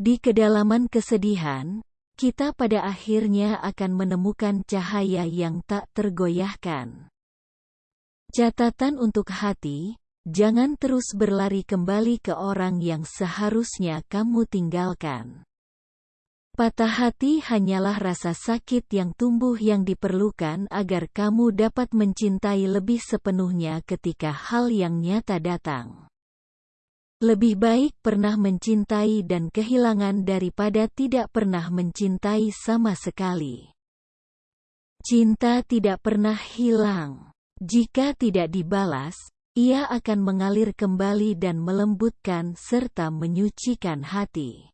Di kedalaman kesedihan, kita pada akhirnya akan menemukan cahaya yang tak tergoyahkan. Catatan untuk hati, jangan terus berlari kembali ke orang yang seharusnya kamu tinggalkan. Patah hati hanyalah rasa sakit yang tumbuh yang diperlukan agar kamu dapat mencintai lebih sepenuhnya ketika hal yang nyata datang. Lebih baik pernah mencintai dan kehilangan daripada tidak pernah mencintai sama sekali. Cinta tidak pernah hilang. Jika tidak dibalas, ia akan mengalir kembali dan melembutkan serta menyucikan hati.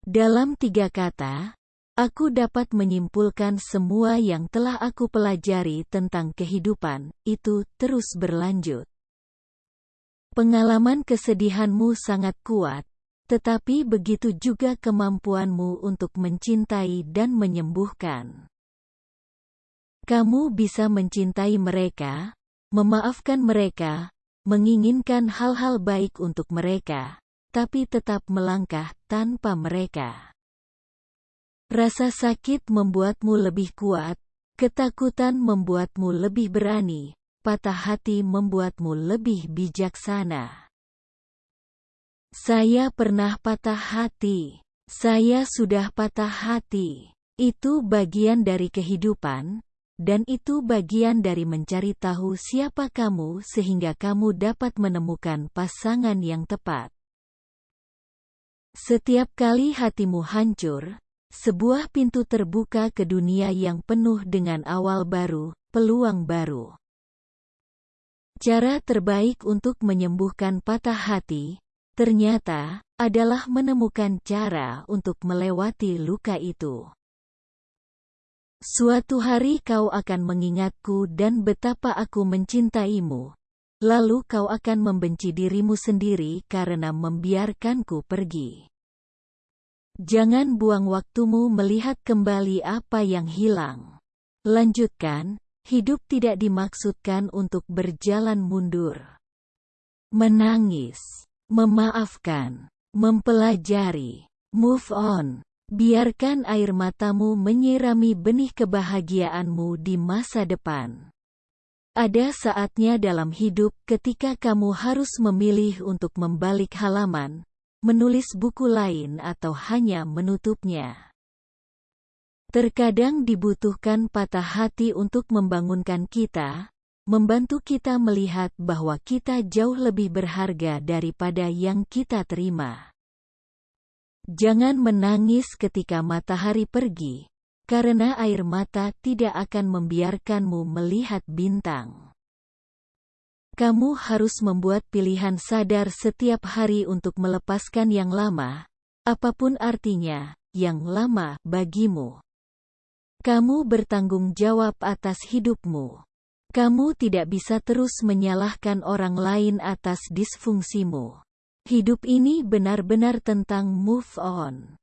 Dalam tiga kata, aku dapat menyimpulkan semua yang telah aku pelajari tentang kehidupan, itu terus berlanjut. Pengalaman kesedihanmu sangat kuat, tetapi begitu juga kemampuanmu untuk mencintai dan menyembuhkan. Kamu bisa mencintai mereka, memaafkan mereka, menginginkan hal-hal baik untuk mereka, tapi tetap melangkah tanpa mereka. Rasa sakit membuatmu lebih kuat, ketakutan membuatmu lebih berani, patah hati membuatmu lebih bijaksana. Saya pernah patah hati. Saya sudah patah hati. Itu bagian dari kehidupan, dan itu bagian dari mencari tahu siapa kamu sehingga kamu dapat menemukan pasangan yang tepat. Setiap kali hatimu hancur, sebuah pintu terbuka ke dunia yang penuh dengan awal baru, peluang baru. Cara terbaik untuk menyembuhkan patah hati, ternyata, adalah menemukan cara untuk melewati luka itu. Suatu hari kau akan mengingatku dan betapa aku mencintaimu. Lalu kau akan membenci dirimu sendiri karena membiarkanku pergi. Jangan buang waktumu melihat kembali apa yang hilang. Lanjutkan, Hidup tidak dimaksudkan untuk berjalan mundur. Menangis, memaafkan, mempelajari, move on. Biarkan air matamu menyirami benih kebahagiaanmu di masa depan. Ada saatnya dalam hidup ketika kamu harus memilih untuk membalik halaman, menulis buku lain atau hanya menutupnya. Terkadang dibutuhkan patah hati untuk membangunkan kita, membantu kita melihat bahwa kita jauh lebih berharga daripada yang kita terima. Jangan menangis ketika matahari pergi, karena air mata tidak akan membiarkanmu melihat bintang. Kamu harus membuat pilihan sadar setiap hari untuk melepaskan yang lama, apa pun artinya, yang lama bagimu. Kamu bertanggung jawab atas hidupmu. Kamu tidak bisa terus menyalahkan orang lain atas disfungsimu. Hidup ini benar-benar tentang move on.